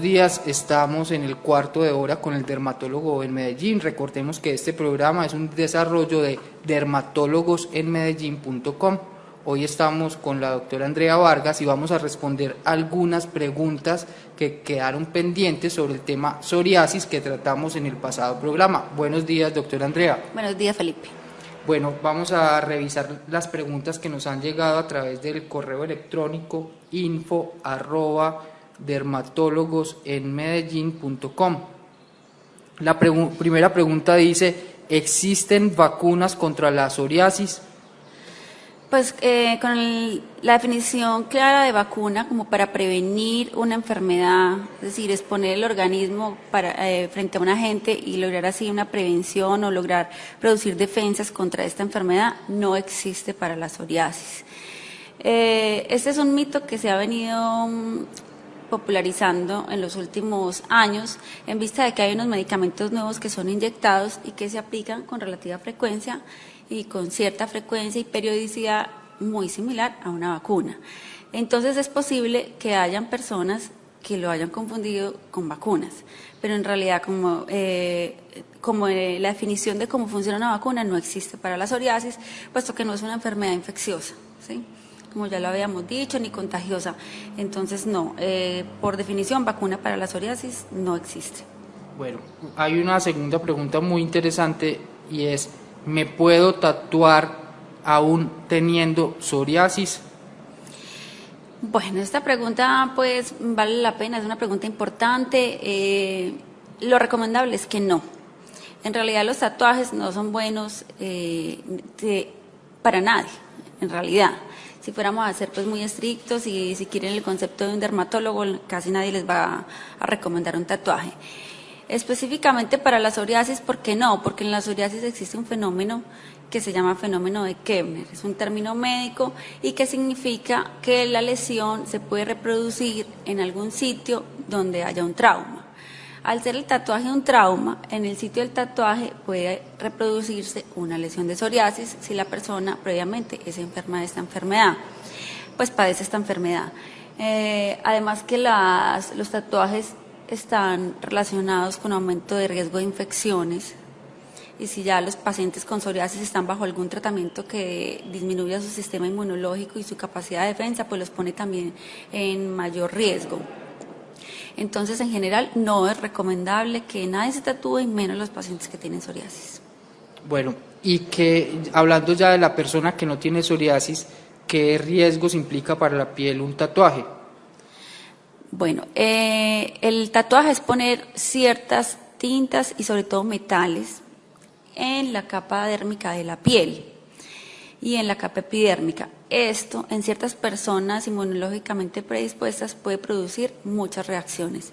días. Estamos en el cuarto de hora con el dermatólogo en Medellín. Recordemos que este programa es un desarrollo de dermatólogosenmedellín.com. Hoy estamos con la doctora Andrea Vargas y vamos a responder algunas preguntas que quedaron pendientes sobre el tema psoriasis que tratamos en el pasado programa. Buenos días, doctora Andrea. Buenos días, Felipe. Bueno, vamos a revisar las preguntas que nos han llegado a través del correo electrónico info arroba dermatólogosenmedellín.com. La primera pregunta dice, ¿existen vacunas contra la psoriasis? Pues eh, con la definición clara de vacuna como para prevenir una enfermedad, es decir, exponer el organismo eh, frente a un agente y lograr así una prevención o lograr producir defensas contra esta enfermedad, no existe para la psoriasis. Eh, este es un mito que se ha venido mm, popularizando en los últimos años en vista de que hay unos medicamentos nuevos que son inyectados y que se aplican con relativa frecuencia y con cierta frecuencia y periodicidad muy similar a una vacuna. Entonces es posible que hayan personas que lo hayan confundido con vacunas, pero en realidad como, eh, como eh, la definición de cómo funciona una vacuna no existe para la psoriasis, puesto que no es una enfermedad infecciosa, ¿sí? Como ya lo habíamos dicho, ni contagiosa. Entonces no, eh, por definición vacuna para la psoriasis no existe. Bueno, hay una segunda pregunta muy interesante y es, ¿me puedo tatuar aún teniendo psoriasis? Bueno, esta pregunta pues vale la pena, es una pregunta importante. Eh, lo recomendable es que no. En realidad los tatuajes no son buenos eh, para nadie, en realidad. Si fuéramos a ser pues muy estrictos y si quieren el concepto de un dermatólogo, casi nadie les va a recomendar un tatuaje. Específicamente para la psoriasis, ¿por qué no? Porque en la psoriasis existe un fenómeno que se llama fenómeno de Kebner. Es un término médico y que significa que la lesión se puede reproducir en algún sitio donde haya un trauma. Al ser el tatuaje un trauma, en el sitio del tatuaje puede reproducirse una lesión de psoriasis si la persona previamente es enferma de esta enfermedad, pues padece esta enfermedad. Eh, además que las, los tatuajes están relacionados con aumento de riesgo de infecciones y si ya los pacientes con psoriasis están bajo algún tratamiento que disminuya su sistema inmunológico y su capacidad de defensa, pues los pone también en mayor riesgo. Entonces, en general, no es recomendable que nadie se tatúe, menos los pacientes que tienen psoriasis. Bueno, y que hablando ya de la persona que no tiene psoriasis, ¿qué riesgos implica para la piel un tatuaje? Bueno, eh, el tatuaje es poner ciertas tintas y sobre todo metales en la capa dérmica de la piel y en la capa epidérmica. Esto en ciertas personas inmunológicamente predispuestas puede producir muchas reacciones.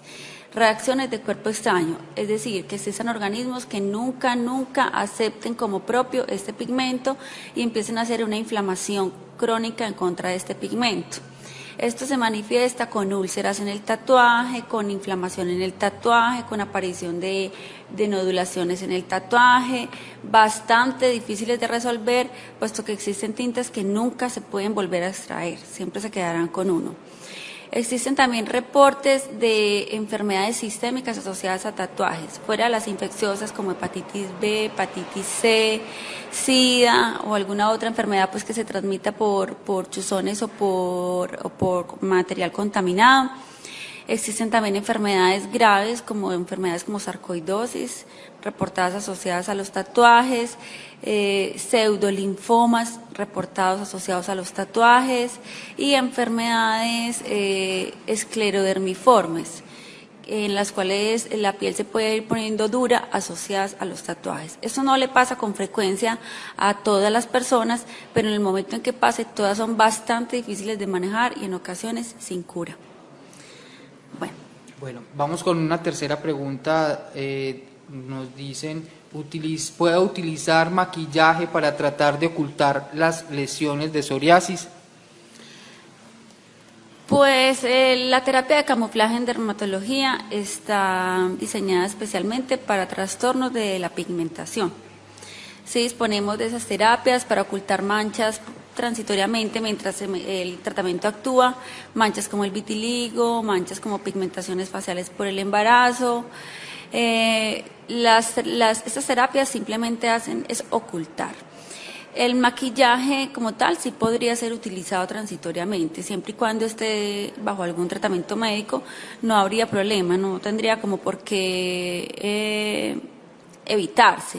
Reacciones de cuerpo extraño, es decir, que existan organismos que nunca, nunca acepten como propio este pigmento y empiecen a hacer una inflamación crónica en contra de este pigmento. Esto se manifiesta con úlceras en el tatuaje, con inflamación en el tatuaje, con aparición de, nodulaciones en el tatuaje, bastante difíciles de resolver, puesto que existen tintas que nunca se pueden volver a extraer, siempre se quedarán con uno. Existen también reportes de enfermedades sistémicas asociadas a tatuajes, fuera de las infecciosas como hepatitis B, hepatitis C, SIDA o alguna otra enfermedad pues que se transmita por, por chuzones o por, o por material contaminado. Existen también enfermedades graves como enfermedades como sarcoidosis, reportadas asociadas a los tatuajes, eh, pseudolinfomas reportados asociados a los tatuajes y enfermedades eh, esclerodermiformes en las cuales la piel se puede ir poniendo dura asociadas a los tatuajes. Eso no le pasa con frecuencia a todas las personas, pero en el momento en que pase todas son bastante difíciles de manejar y en ocasiones sin cura. Bueno, vamos con una tercera pregunta. Eh, nos dicen, ¿puedo utilizar maquillaje para tratar de ocultar las lesiones de psoriasis? Pues eh, la terapia de camuflaje en dermatología está diseñada especialmente para trastornos de la pigmentación. Sí disponemos de esas terapias para ocultar manchas transitoriamente mientras el tratamiento actúa, manchas como el vitiligo, manchas como pigmentaciones faciales por el embarazo. Eh, las, estas terapias simplemente hacen es ocultar. El maquillaje como tal sí podría ser utilizado transitoriamente, siempre y cuando esté bajo algún tratamiento médico, no habría problema, no tendría como por qué eh, evitarse.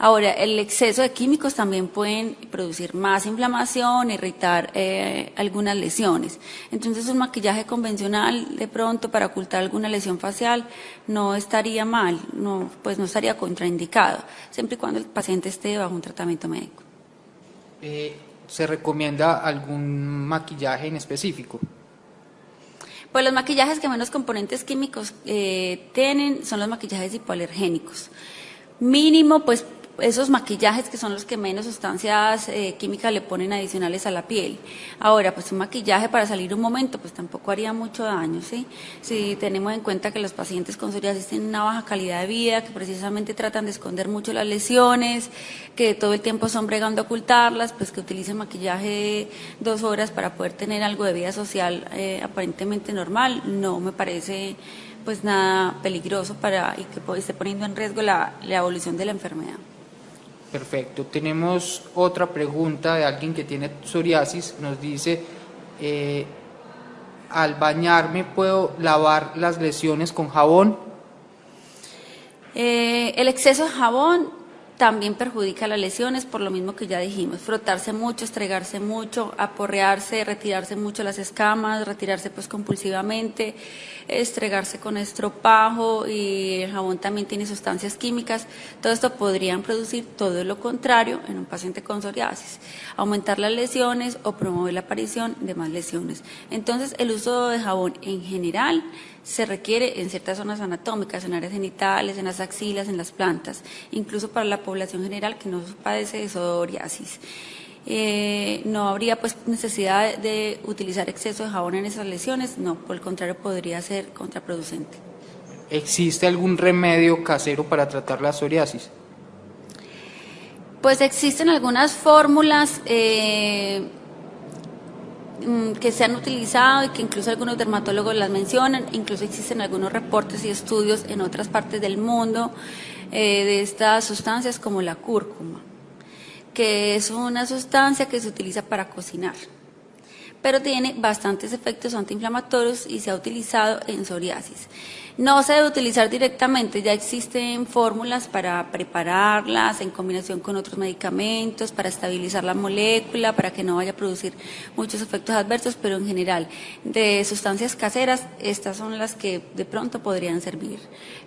Ahora, el exceso de químicos también pueden producir más inflamación, irritar eh, algunas lesiones. Entonces, un maquillaje convencional, de pronto, para ocultar alguna lesión facial, no estaría mal, no, pues no estaría contraindicado, siempre y cuando el paciente esté bajo un tratamiento médico. Eh, ¿Se recomienda algún maquillaje en específico? Pues los maquillajes que menos componentes químicos eh, tienen son los maquillajes hipoalergénicos. Mínimo, pues esos maquillajes que son los que menos sustancias eh, químicas le ponen adicionales a la piel. Ahora, pues un maquillaje para salir un momento, pues tampoco haría mucho daño, ¿sí? Si tenemos en cuenta que los pacientes con psoriasis tienen una baja calidad de vida, que precisamente tratan de esconder mucho las lesiones, que todo el tiempo son bregando a ocultarlas, pues que utilicen maquillaje dos horas para poder tener algo de vida social eh, aparentemente normal, no me parece pues nada peligroso para y que esté poniendo en riesgo la evolución de la enfermedad. Perfecto. Tenemos otra pregunta de alguien que tiene psoriasis. Nos dice, eh, al bañarme, ¿puedo lavar las lesiones con jabón? Eh, el exceso de jabón también perjudica las lesiones, por lo mismo que ya dijimos, frotarse mucho, estregarse mucho, aporrearse, retirarse mucho las escamas, retirarse pues compulsivamente, estregarse con estropajo y el jabón también tiene sustancias químicas, todo esto podrían producir todo lo contrario en un paciente con psoriasis, aumentar las lesiones o promover la aparición de más lesiones. Entonces el uso de jabón en general se requiere en ciertas zonas anatómicas, en áreas genitales, en las axilas, en las plantas, incluso para la población general que no padece de psoriasis. Eh, no habría pues necesidad de utilizar exceso de jabón en esas lesiones, no, por el contrario podría ser contraproducente. ¿Existe algún remedio casero para tratar la psoriasis? Pues existen algunas fórmulas eh, que se han utilizado y que incluso algunos dermatólogos las mencionan, incluso existen algunos reportes y estudios en otras partes del mundo eh, de estas sustancias como la cúrcuma, que es una sustancia que se utiliza para cocinar, pero tiene bastantes efectos antiinflamatorios y se ha utilizado en psoriasis. No se debe utilizar directamente, ya existen fórmulas para prepararlas en combinación con otros medicamentos, para estabilizar la molécula, para que no vaya a producir muchos efectos adversos, pero en general, de sustancias caseras, estas son las que de pronto podrían servir.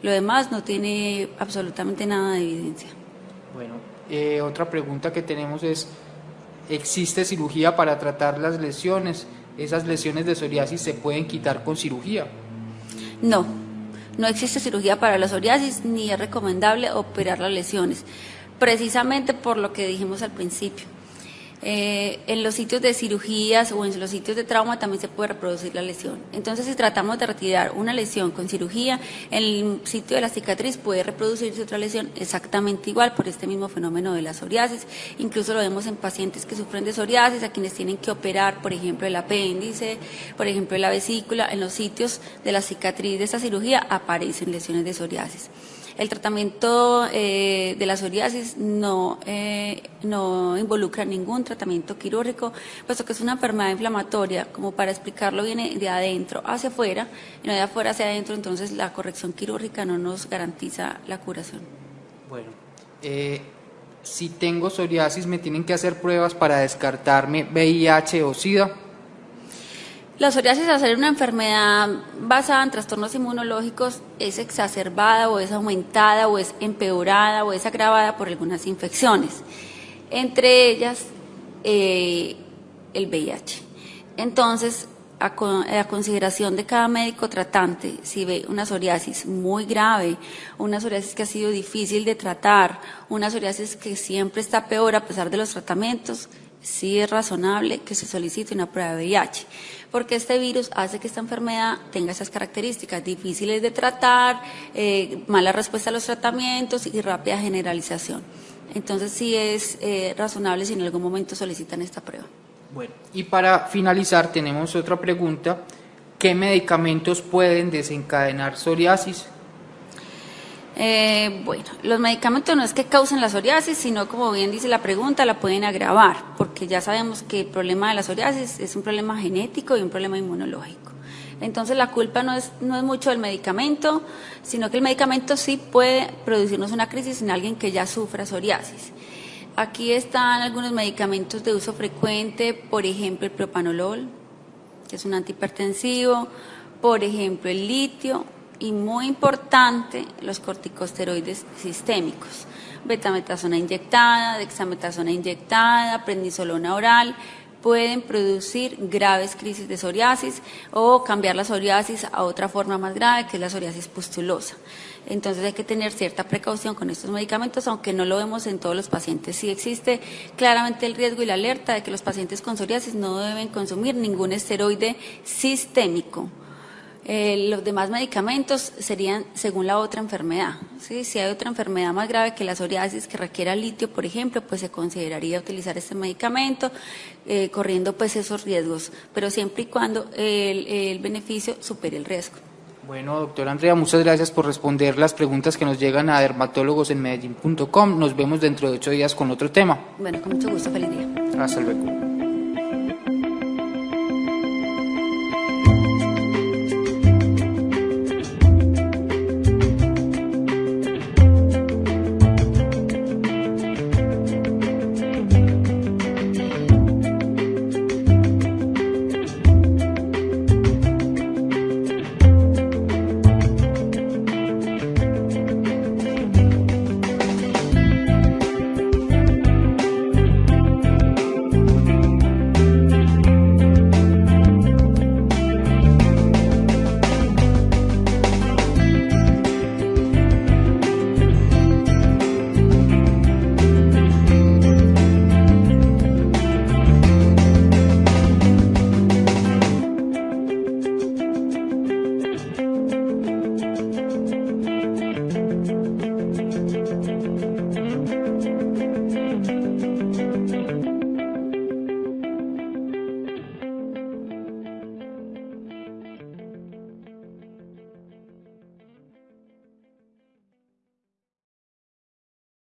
Lo demás no tiene absolutamente nada de evidencia. Bueno, eh, otra pregunta que tenemos es, ¿existe cirugía para tratar las lesiones? ¿Esas lesiones de psoriasis se pueden quitar con cirugía? No, no existe cirugía para la psoriasis ni es recomendable operar las lesiones, precisamente por lo que dijimos al principio. Eh, en los sitios de cirugías o en los sitios de trauma también se puede reproducir la lesión. Entonces, si tratamos de retirar una lesión con cirugía, en el sitio de la cicatriz puede reproducirse otra lesión exactamente igual por este mismo fenómeno de la psoriasis. Incluso lo vemos en pacientes que sufren de psoriasis, a quienes tienen que operar, por ejemplo, el apéndice, por ejemplo, la vesícula. En los sitios de la cicatriz de esta cirugía aparecen lesiones de psoriasis. El tratamiento eh, de la psoriasis no, eh, no involucra ningún tratamiento quirúrgico, puesto que es una enfermedad inflamatoria, como para explicarlo viene de adentro hacia afuera, y no de afuera hacia adentro, entonces la corrección quirúrgica no nos garantiza la curación. Bueno, eh, si tengo psoriasis, ¿me tienen que hacer pruebas para descartarme VIH o SIDA? La psoriasis, al ser una enfermedad basada en trastornos inmunológicos, es exacerbada o es aumentada o es empeorada o es agravada por algunas infecciones, entre ellas eh, el VIH. Entonces, a, a, consideración de cada médico tratante, si ve una psoriasis muy grave, una psoriasis que ha sido difícil de tratar, una psoriasis que siempre está peor a pesar de los tratamientos, sí es razonable que se solicite una prueba de VIH, porque este virus hace que esta enfermedad tenga esas características difíciles de tratar, eh, mala respuesta a los tratamientos y rápida generalización. Entonces sí es eh, razonable si en algún momento solicitan esta prueba. Bueno, y para finalizar tenemos otra pregunta. ¿Qué medicamentos pueden desencadenar psoriasis? Eh, bueno, los medicamentos no es que causen la psoriasis, sino como bien dice la pregunta, la pueden agravar, porque ya sabemos que el problema de la psoriasis es un problema genético y un problema inmunológico. Entonces la culpa no es, no es mucho del medicamento, sino que el medicamento sí puede producirnos una crisis en alguien que ya sufra psoriasis. Aquí están algunos medicamentos de uso frecuente, por ejemplo el propanolol, que es un antihipertensivo, por ejemplo el litio y muy importante los corticosteroides sistémicos, betametasona inyectada, dexametasona inyectada, prednisolona oral, pueden producir graves crisis de psoriasis o cambiar la psoriasis a otra forma más grave que es la psoriasis pustulosa. Entonces hay que tener cierta precaución con estos medicamentos, aunque no lo vemos en todos los pacientes. Sí existe claramente el riesgo y la alerta de que los pacientes con psoriasis no deben consumir ningún esteroide sistémico. Eh, los demás medicamentos serían según la otra enfermedad. ¿sí? Si hay otra enfermedad más grave que la psoriasis que requiera litio, por ejemplo, pues se consideraría utilizar este medicamento eh, corriendo pues esos riesgos, pero siempre y cuando el, el beneficio supere el riesgo. Bueno, doctora Andrea, muchas gracias por responder las preguntas que nos llegan a dermatólogos en Medellín.com. Nos vemos dentro de ocho días con otro tema. Bueno, con mucho gusto. Feliz día. Hasta luego.